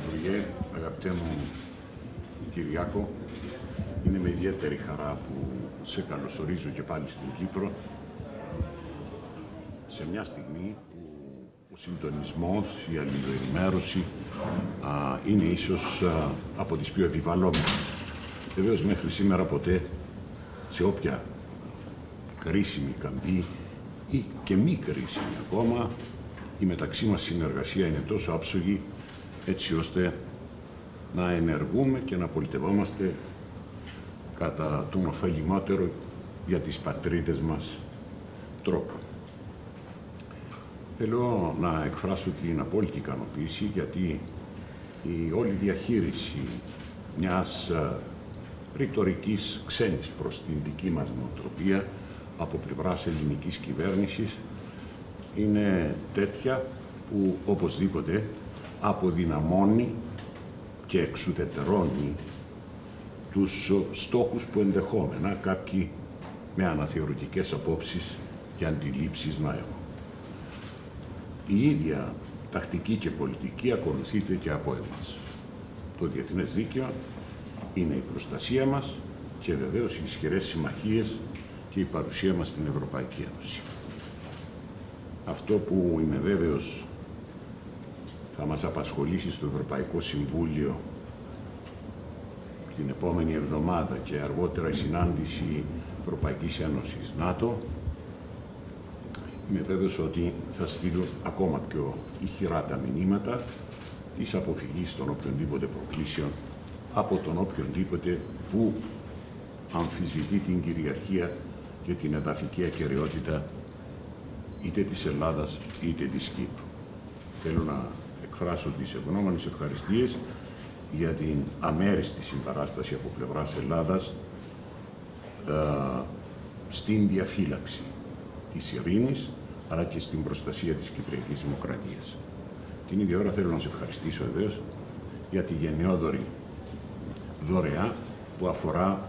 Πρωθυπουργέ, αγαπητέ μου Κυριάκο, είναι με ιδιαίτερη χαρά που σε καλωσορίζω και πάλι στην Κύπρο σε μια στιγμή που ο συντονισμός, η αλληλοενημέρωση α, είναι ίσως α, από τις πιο επιβαλλόμενες. Βεβαίως μέχρι σήμερα ποτέ σε όποια κρίσιμη καμπή ή και μη κρίσιμη ακόμα η μεταξύ μας συνεργασία είναι τόσο άψογη έτσι ώστε να ενεργούμε και να πολιτευόμαστε κατά τον ωφελημότερο για τις πατρίδες μας τρόπο. Θέλω να εκφράσω την απόλυτη ικανοποίηση γιατί η όλη διαχείριση μιας ε, ρητορικής ξένης προς την δική μας νοοτροπία από πλευράς ελληνικής κυβέρνησης είναι τέτοια που οπωσδήποτε αποδυναμώνει και εξουδετερώνει τους στόχους που ενδεχόμενα κάποιοι με αναθεωρητικές απόψεις και αντιλήψεις να έχουν. Η ίδια τακτική και πολιτική ακολουθείται και από εμάς. Το διεθνές δίκαιο είναι η προστασία μας και βεβαίως οι ισχυρές συμμαχίες και η παρουσία μας στην Ευρωπαϊκή Ένωση. Αυτό που είμαι βέβαιος θα μας απασχολήσει στο Ευρωπαϊκό Συμβούλιο την επόμενη εβδομάδα και αργότερα η συνάντηση Ευρωπαϊκής Ένωσης ΝΑΤΟ είμαι βέβαιος ότι θα στείλουν ακόμα πιο ηχηρά τα μηνύματα της αποφυγής των οποιονδήποτε προκλήσεων από τον οποιονδήποτε που αμφισβητεί την κυριαρχία και την εδαφική ακαιρεότητα είτε της Ελλάδας είτε της Κύπρου. Θέλω να εκφράσω τις ευγνώμονες ευχαριστίες για την αμέριστη συμπαράσταση από πλευράς Ελλάδας ε, στην διαφύλαξη της ειρήνης αλλά και στην προστασία της Κυπριακής Δημοκρατίας. Την ίδια ώρα θέλω να σε ευχαριστήσω βεβαίω για τη γενναιόδορη δωρεά που αφορά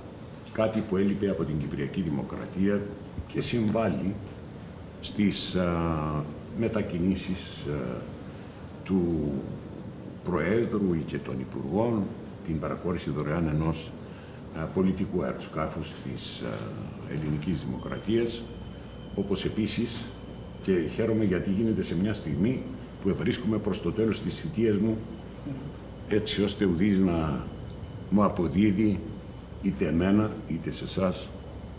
κάτι που έλειπε από την Κυπριακή Δημοκρατία και συμβάλλει στις α, μετακινήσεις του Προέδρου ή και των Υπουργών την παρακόρηση δωρεάν ενός πολιτικού αεροσκάφους της ελληνικής δημοκρατίας, όπως επίσης και χαίρομαι γιατί γίνεται σε μια στιγμή που βρίσκουμε προς το τέλος της θητείας μου έτσι ώστε ουδής να μου αποδίδει είτε εμένα είτε σε εσάς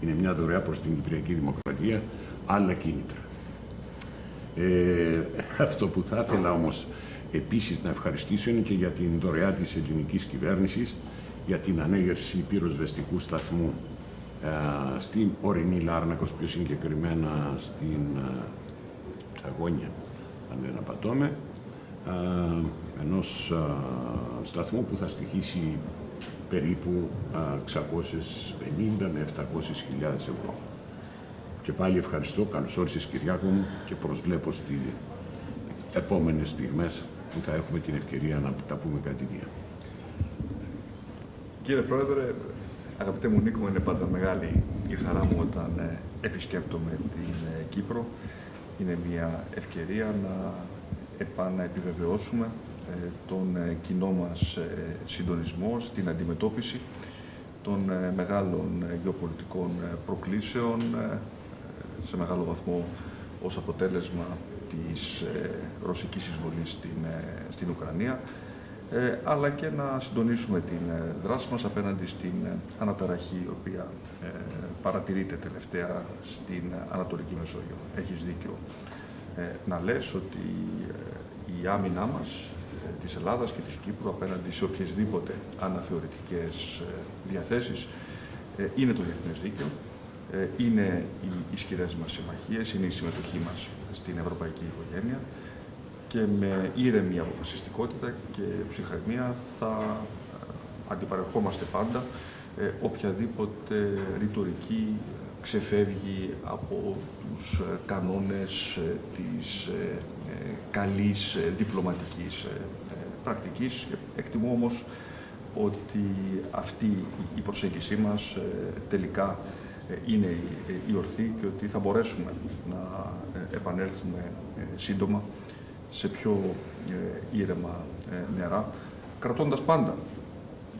είναι μια δωρεά προς την Κυπριακή Δημοκρατία άλλα κίνητρα. Ε, αυτό που θα ήθελα όμως επίσης να ευχαριστήσω είναι και για την δωρεά της ελληνικής κυβέρνησης για την ανέγερση πυροσβεστικού σταθμού ε, στην ορεινή Λάρνακος, πιο συγκεκριμένα στην ε, Αγώνια, αν δεν απατώμε, ε, ενός ε, σταθμού που θα στοιχήσει περίπου 650 με 700 ευρώ. Και πάλι ευχαριστώ, καλώς όρισες Κυριάκο μου και προσβλέπω στις επόμενες στιγμές που θα έχουμε την ευκαιρία να τα πούμε κατηδία. Κύριε Πρόεδρε, αγαπητέ μου Νίκο, είναι πάντα μεγάλη η χαρά μου όταν ε, επισκέπτομαι την ε, Κύπρο. Είναι μια ευκαιρία να επαναεπιβεβαιώσουμε ε, τον κοινό μας συντονισμό στην αντιμετώπιση των μεγάλων γεωπολιτικών προκλήσεων σε μεγάλο βαθμό ως αποτέλεσμα της ε, ρωσικής εισβολής στην, ε, στην Ουκρανία, ε, αλλά και να συντονίσουμε την δράση μας απέναντι στην αναταραχή η οποία παρατηρείται τελευταία στην Ανατολική Μεσόγειο. Έχεις δίκιο να λες ότι η άμυνά μας της Ελλάδας και της Κύπρου απέναντι σε οποιασδήποτε αναθεωρητικές διαθέσεις είναι το διεθνές δίκαιο ε, είναι οι ισχυρές μας συμμαχίες, είναι η συμμετοχή μας στην ευρωπαϊκή οικογένεια και με ήρεμη αποφασιστικότητα και ψυχραιμία θα ε, αντιπαρεχόμαστε πάντα ε, οποιαδήποτε ρητορική ξεφεύγει από τους κανόνες της καλής διπλωματικής πρακτικής. Εκτιμώ όμως ότι αυτή η προσέγγιση μας τελικά ε, είναι η ορθή και ότι θα μπορέσουμε να ε, επανέλθουμε ε, σύντομα σε πιο ήρεμα νερά κρατώντας πάντα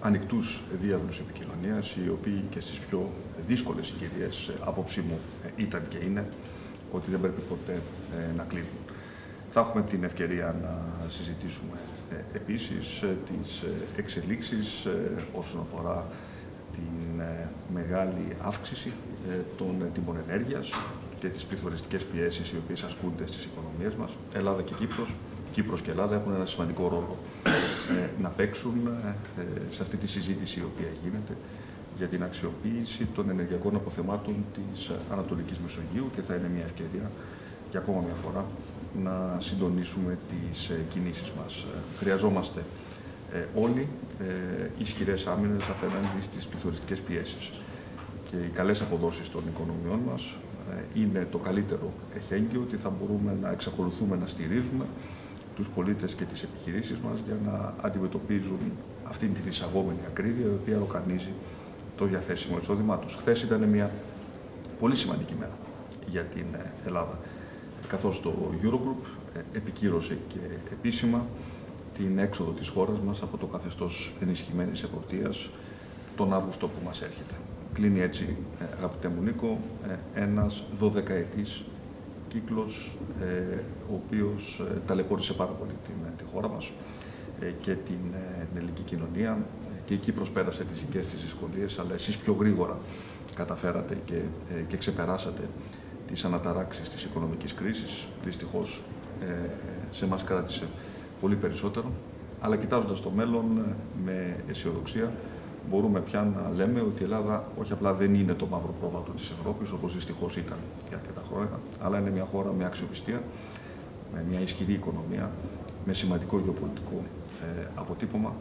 ανοιχτούς διάβλους επικοινωνίας, οι οποίοι και στις πιο δύσκολες συγκυρίες, ε, άποψή μου, ε, ήταν και είναι, ότι δεν πρέπει ποτέ ε, να κλείνουν. Θα έχουμε την ευκαιρία να συζητήσουμε επίσης τις εξελίξεις όσον αφορά την μεγάλη αύξηση των τιμών ενέργειας και τις πληθωριστικές πιέσεις οι οποίες ασκούνται στις οικονομίες μας. Ελλάδα και Κύπρος, Κύπρος και Ελλάδα έχουν ένα σημαντικό ρόλο να παίξουν σε αυτή τη συζήτηση η οποία γίνεται για την αξιοποίηση των ενεργειακών αποθεμάτων της Ανατολικής Μεσογείου και θα είναι μια ευκαιρία για ακόμα μια φορά να συντονίσουμε τις ε, κινήσεις μας. Χρειαζόμαστε ε, όλοι ε, ισχυρές άμυνες απέναντι στις πληθωριστικές πιέσεις. Και οι καλές αποδόσεις των οικονομιών μας είναι το καλύτερο εχέγγυο ότι θα μπορούμε να εξακολουθούμε να στηρίζουμε τους πολίτες και τις επιχειρήσεις μας για να αντιμετωπίζουν αυτή την εισαγόμενη ακρίβεια η οποία ορκανίζει το διαθέσιμο εισόδημά τους. Χθες ήταν μια πολύ σημαντική μέρα για την ε, Ελλάδα, καθώς το Eurogroup ε, επικύρωσε και επίσημα την έξοδο της χώρας μας από το καθεστώς ενισχυμένης εποπτείας τον Αύγουστο που μας έρχεται. Κλείνει έτσι, ε, αγαπητέ μου Νίκο, ένας δωδεκαετής κύκλος ο οποίος ταλαιπώρησε πάρα πολύ την, τη χώρα μας και την ελληνική κοινωνία και η Κύπρος πέρασε τις δικές της δυσκολίες, αλλά εσείς πιο γρήγορα καταφέρατε και, ε, και ξεπεράσατε τις αναταράξεις της οικονομικής κρίσης. Δυστυχώς ε, σε μας κράτησε πολύ περισσότερο, αλλά κοιτάζοντας το μέλλον ε, με αισιοδοξία μπορούμε πια να λέμε ότι η Ελλάδα όχι απλά δεν είναι το μαύρο πρόβατο της Ευρώπης, όπως δυστυχώς ήταν για αρκετά χρόνια, αλλά είναι μια χώρα με αξιοπιστία, με μια ισχυρή οικονομία, με σημαντικό γεωπολιτικό αποτύπωμα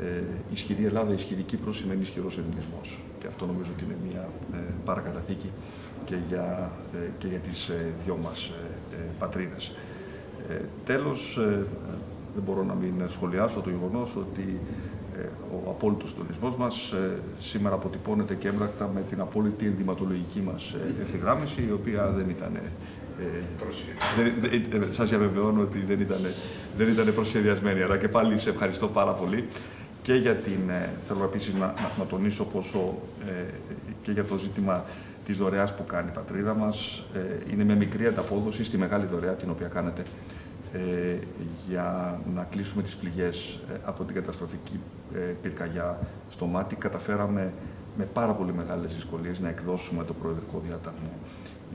ε, ισχυρή Ελλάδα, ισχυρή Κύπρος σημαίνει ισχυρός ελληνισμός. Και αυτό νομίζω ότι είναι μια ε, παρακαταθήκη και για, ε, και για τις ε, δυο μας ε, πατρίδες. Τέλος, δεν μπορώ να μην σχολιάσω το γεγονός ότι ο απόλυτος τονισμός μας σήμερα αποτυπώνεται και έμπρακτα με την απόλυτη ενδυματολογική μας ευθυγράμμιση, η οποία δεν ήταν ε, σας διαβεβαιώνω ότι δεν ήταν, δεν ήταν προσχεδιασμένη, αλλά και πάλι σε ευχαριστώ πάρα πολύ και για την, ε, θέλω επίσης να, να, τονίσω πόσο ε, και για το ζήτημα της δωρεάς που κάνει η πατρίδα μας. Ε, είναι μια μικρή ανταπόδοση στη μεγάλη δωρεά την οποία κάνετε ε, για να κλείσουμε τις πληγές από την καταστροφική πυρκαγιά στο μάτι. Καταφέραμε με πάρα πολύ μεγάλες δυσκολίες να εκδώσουμε το προεδρικό διάταγμα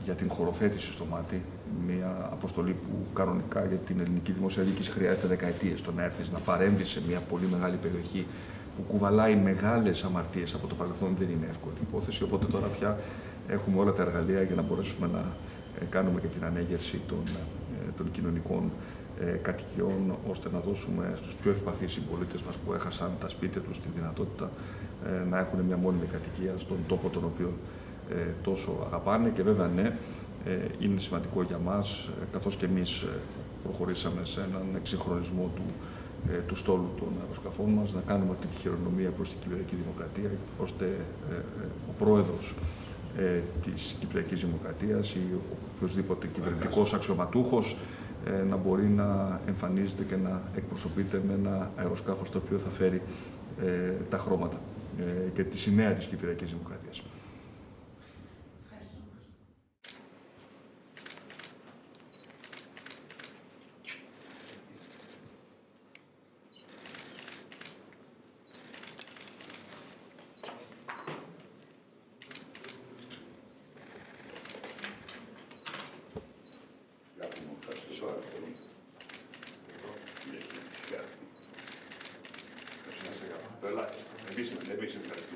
για την χωροθέτηση στο μάτι, μια αποστολή που κανονικά για την ελληνική δημόσια διοίκηση χρειάζεται δεκαετίες το να έρθεις να παρέμβεις σε μια πολύ μεγάλη περιοχή που κουβαλάει μεγάλες αμαρτίες από το παρελθόν δεν είναι εύκολη υπόθεση. Οπότε τώρα πια έχουμε όλα τα εργαλεία για να μπορέσουμε να ε, κάνουμε και την ανέγερση των, ε, των κοινωνικών ε, κατοικιών, ώστε να δώσουμε στους πιο ευπαθείς συμπολίτες μας που έχασαν τα σπίτια τους τη δυνατότητα να έχουν μια μόνιμη κατοικία στον τόπο τον οποίο ε, τόσο αγαπάνε. Και βέβαια ναι, ε, είναι σημαντικό για μας, ε, καθώς και εμείς προχωρήσαμε σε έναν εξυγχρονισμό του, του στόλου των αεροσκαφών μας, να κάνουμε αυτή τη χειρονομία προς την Κυπριακή Δημοκρατία, ώστε ο πρόεδρος της Κυπριακής Δημοκρατίας ή οποιοδήποτε κυβερνητικός αξιωματούχος να μπορεί να εμφανίζεται και να εκπροσωπείται με ένα αεροσκάφος το οποίο θα φέρει τα χρώματα και τη σημαία της Κυπριακής Δημοκρατίας. Το